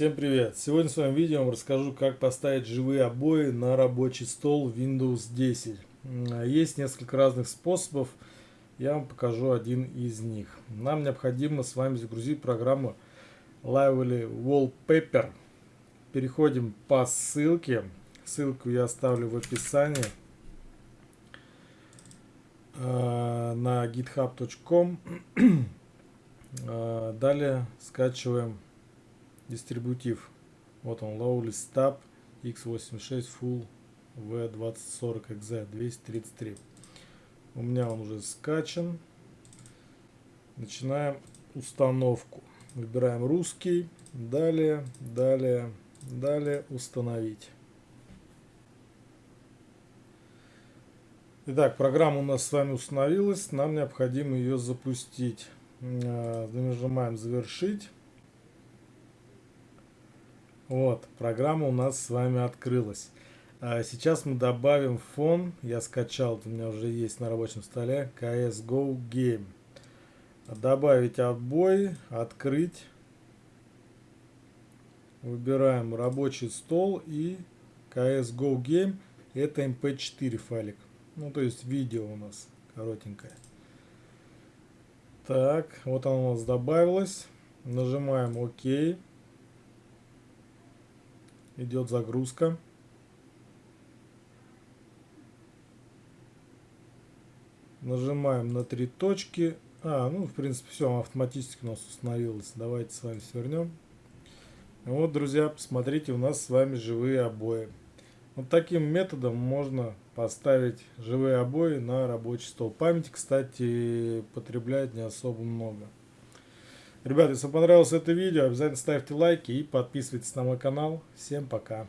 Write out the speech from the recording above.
Всем привет! Сегодня в своем видео расскажу, как поставить живые обои на рабочий стол Windows 10. Есть несколько разных способов, я вам покажу один из них. Нам необходимо с вами загрузить программу Lively Wallpaper. Переходим по ссылке, ссылку я оставлю в описании э, на github.com. Э, далее скачиваем дистрибутив. Вот он, Lowly Stab x86 Full V2040XZ 233. У меня он уже скачан. Начинаем установку. Выбираем русский. Далее, далее, далее установить. Итак, программа у нас с вами установилась. Нам необходимо ее запустить. Э, нажимаем завершить. Вот, программа у нас с вами открылась. А сейчас мы добавим фон. Я скачал, у меня уже есть на рабочем столе CSGO Game. Добавить обои, открыть. Выбираем рабочий стол и CSGO Game. Это mp4 файлик. Ну, то есть видео у нас коротенькое. Так, вот оно у нас добавилось. Нажимаем ОК идет загрузка. Нажимаем на три точки. А, ну, в принципе, все автоматически у нас установилось. Давайте с вами свернем. Вот, друзья, посмотрите, у нас с вами живые обои. Вот таким методом можно поставить живые обои на рабочий стол. Память, кстати, потребляет не особо много. Ребята, если вам понравилось это видео, обязательно ставьте лайки и подписывайтесь на мой канал. Всем пока.